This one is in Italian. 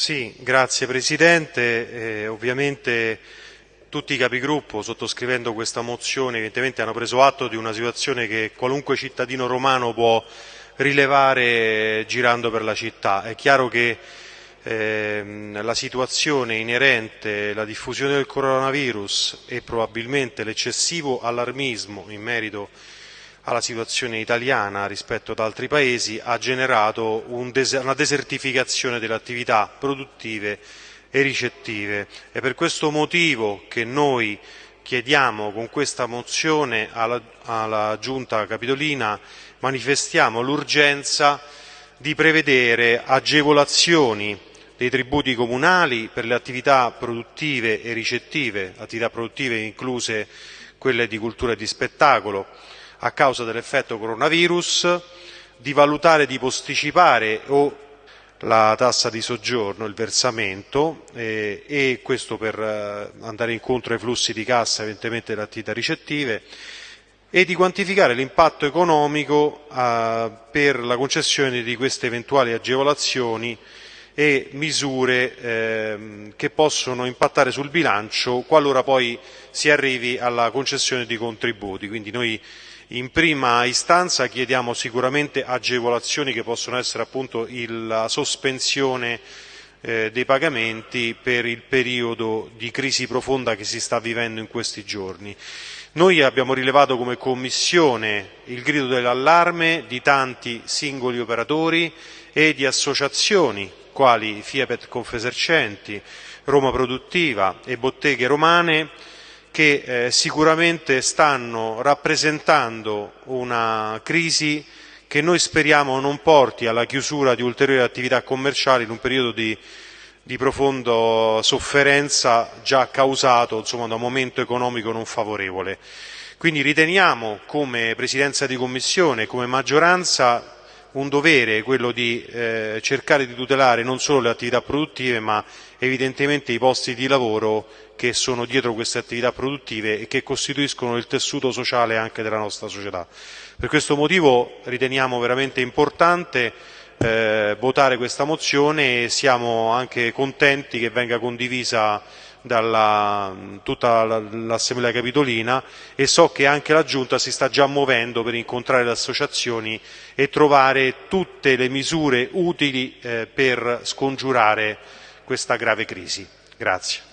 Sì, grazie Presidente. Eh, ovviamente tutti i capigruppo, sottoscrivendo questa mozione, evidentemente hanno preso atto di una situazione che qualunque cittadino romano può rilevare girando per la città. È chiaro che ehm, la situazione inerente alla diffusione del coronavirus e probabilmente l'eccessivo allarmismo in merito alla situazione italiana rispetto ad altri paesi ha generato un des una desertificazione delle attività produttive e ricettive. È per questo motivo che noi chiediamo con questa mozione alla, alla Giunta Capitolina, manifestiamo l'urgenza di prevedere agevolazioni dei tributi comunali per le attività produttive e ricettive, attività produttive incluse quelle di cultura e di spettacolo, a causa dell'effetto coronavirus, di valutare di posticipare o la tassa di soggiorno, il versamento, eh, e questo per eh, andare incontro ai flussi di cassa evidentemente delle attività ricettive, e di quantificare l'impatto economico eh, per la concessione di queste eventuali agevolazioni e misure ehm, che possono impattare sul bilancio qualora poi si arrivi alla concessione di contributi. Quindi noi in prima istanza chiediamo sicuramente agevolazioni che possono essere appunto la sospensione eh, dei pagamenti per il periodo di crisi profonda che si sta vivendo in questi giorni. Noi abbiamo rilevato come Commissione il grido dell'allarme di tanti singoli operatori e di associazioni quali Fiepet Confesercenti, Roma Produttiva e Botteghe Romane che eh, sicuramente stanno rappresentando una crisi che noi speriamo non porti alla chiusura di ulteriori attività commerciali in un periodo di, di profonda sofferenza già causato insomma, da un momento economico non favorevole. Quindi riteniamo come Presidenza di Commissione, come maggioranza, un dovere quello di eh, cercare di tutelare non solo le attività produttive ma evidentemente i posti di lavoro che sono dietro queste attività produttive e che costituiscono il tessuto sociale anche della nostra società. Per questo motivo riteniamo veramente importante eh, votare questa mozione e siamo anche contenti che venga condivisa da tutta l'Assemblea Capitolina e so che anche la Giunta si sta già muovendo per incontrare le associazioni e trovare tutte le misure utili eh, per scongiurare questa grave crisi. Grazie.